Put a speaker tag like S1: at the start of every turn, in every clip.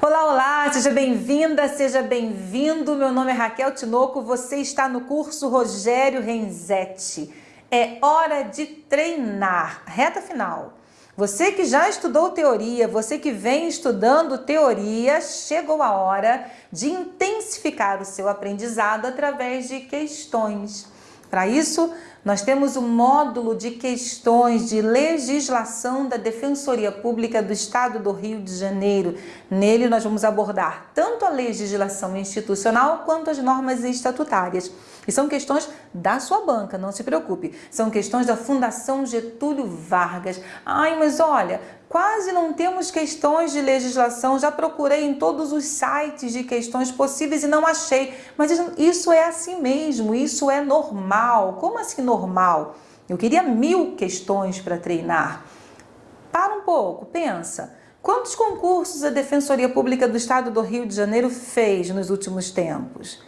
S1: Olá, olá, seja bem-vinda, seja bem-vindo. Meu nome é Raquel Tinoco, você está no curso Rogério Renzetti. É hora de treinar, reta final. Você que já estudou teoria, você que vem estudando teoria, chegou a hora de intensificar o seu aprendizado através de questões. Para isso, nós temos o um módulo de questões de legislação da Defensoria Pública do Estado do Rio de Janeiro. Nele nós vamos abordar tanto a legislação institucional quanto as normas estatutárias. E são questões da sua banca, não se preocupe. São questões da Fundação Getúlio Vargas. Ai, mas olha, quase não temos questões de legislação. Já procurei em todos os sites de questões possíveis e não achei. Mas isso é assim mesmo, isso é normal. Como assim normal? Eu queria mil questões para treinar. Para um pouco, pensa. Quantos concursos a Defensoria Pública do Estado do Rio de Janeiro fez nos últimos tempos?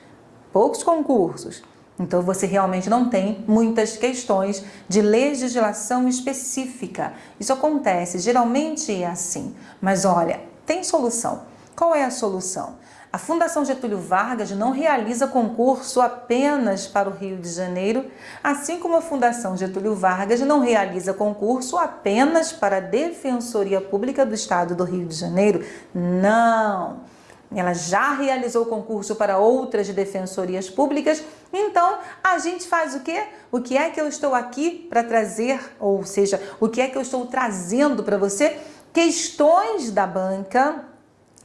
S1: Poucos concursos. Então você realmente não tem muitas questões de legislação específica. Isso acontece, geralmente é assim. Mas olha, tem solução. Qual é a solução? A Fundação Getúlio Vargas não realiza concurso apenas para o Rio de Janeiro, assim como a Fundação Getúlio Vargas não realiza concurso apenas para a Defensoria Pública do Estado do Rio de Janeiro. Não! Ela já realizou concurso para outras defensorias públicas, então a gente faz o quê? O que é que eu estou aqui para trazer, ou seja, o que é que eu estou trazendo para você? Questões da banca,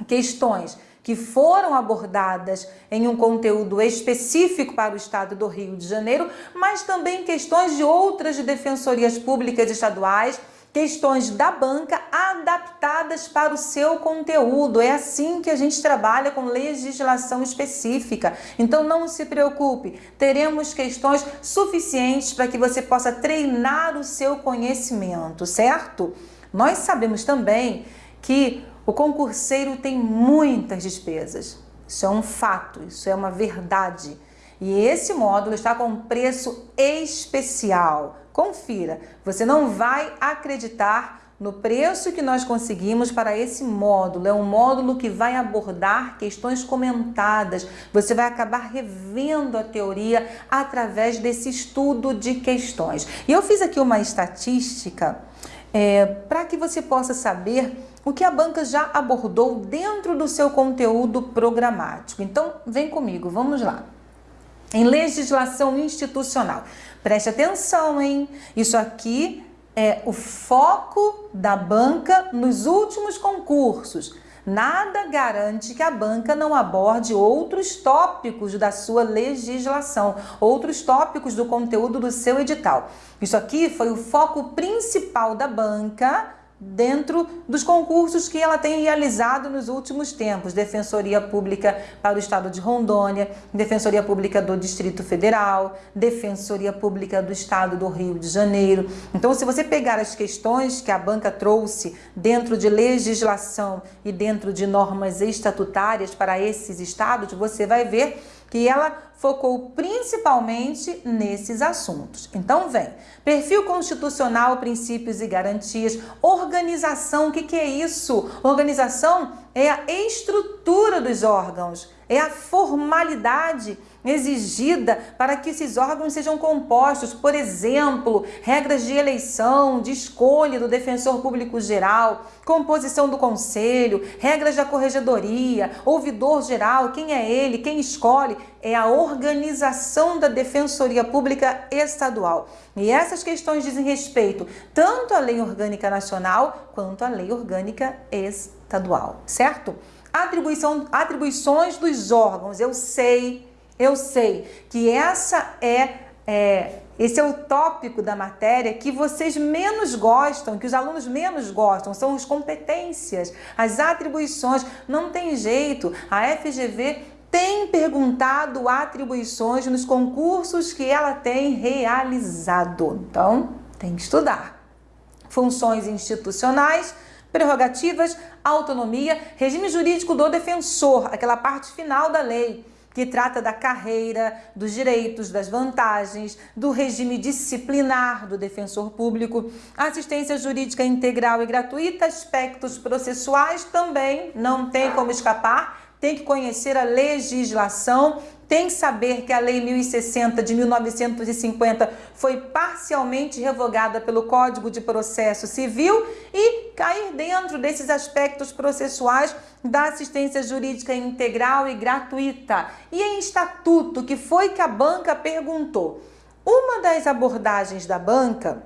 S1: questões que foram abordadas em um conteúdo específico para o estado do Rio de Janeiro, mas também questões de outras defensorias públicas estaduais, questões da banca adaptadas para o seu conteúdo. É assim que a gente trabalha com legislação específica. Então não se preocupe, teremos questões suficientes para que você possa treinar o seu conhecimento, certo? Nós sabemos também que o concurseiro tem muitas despesas. Isso é um fato, isso é uma verdade. E esse módulo está com preço especial. Confira, você não vai acreditar no preço que nós conseguimos para esse módulo. É um módulo que vai abordar questões comentadas. Você vai acabar revendo a teoria através desse estudo de questões. E eu fiz aqui uma estatística é, para que você possa saber o que a banca já abordou dentro do seu conteúdo programático. Então, vem comigo, vamos lá em legislação institucional. Preste atenção, hein? Isso aqui é o foco da banca nos últimos concursos. Nada garante que a banca não aborde outros tópicos da sua legislação, outros tópicos do conteúdo do seu edital. Isso aqui foi o foco principal da banca dentro dos concursos que ela tem realizado nos últimos tempos. Defensoria Pública para o Estado de Rondônia, Defensoria Pública do Distrito Federal, Defensoria Pública do Estado do Rio de Janeiro. Então, se você pegar as questões que a banca trouxe dentro de legislação e dentro de normas estatutárias para esses estados, você vai ver que ela focou principalmente nesses assuntos. Então vem, perfil constitucional, princípios e garantias, organização, o que, que é isso? Organização é a estrutura dos órgãos, é a formalidade exigida para que esses órgãos sejam compostos, por exemplo, regras de eleição, de escolha do defensor público geral, composição do conselho, regras da corregedoria, ouvidor geral, quem é ele, quem escolhe, é a organização da Defensoria Pública Estadual. E essas questões dizem respeito tanto à Lei Orgânica Nacional quanto à Lei Orgânica Estadual, certo? Atribuição, atribuições dos órgãos, eu sei eu sei que essa é, é esse é o tópico da matéria que vocês menos gostam, que os alunos menos gostam, são as competências, as atribuições. Não tem jeito, a FGV tem perguntado atribuições nos concursos que ela tem realizado. Então, tem que estudar. Funções institucionais, prerrogativas, autonomia, regime jurídico do defensor, aquela parte final da lei que trata da carreira, dos direitos, das vantagens, do regime disciplinar do defensor público, assistência jurídica integral e gratuita, aspectos processuais também não tem como escapar, tem que conhecer a legislação, tem que saber que a Lei 1060 de 1950 foi parcialmente revogada pelo Código de Processo Civil e cair dentro desses aspectos processuais da assistência jurídica integral e gratuita. E em estatuto, que foi que a banca perguntou? Uma das abordagens da banca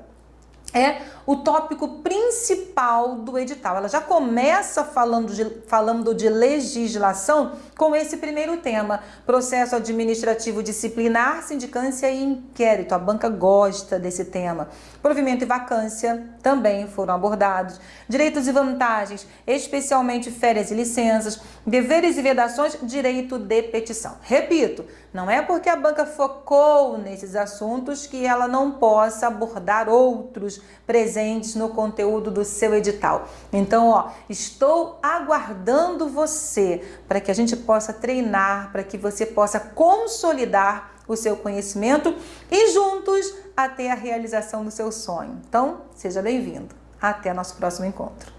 S1: é o tópico principal do edital. Ela já começa falando de, falando de legislação com esse primeiro tema, processo administrativo disciplinar, sindicância e inquérito. A banca gosta desse tema. Provimento e vacância também foram abordados. Direitos e vantagens, especialmente férias e licenças, deveres e vedações, direito de petição. Repito, não é porque a banca focou nesses assuntos que ela não possa abordar outros presentes no conteúdo do seu edital. Então, ó, estou aguardando você para que a gente possa treinar, para que você possa consolidar o seu conhecimento e juntos até a realização do seu sonho. Então, seja bem-vindo. Até nosso próximo encontro.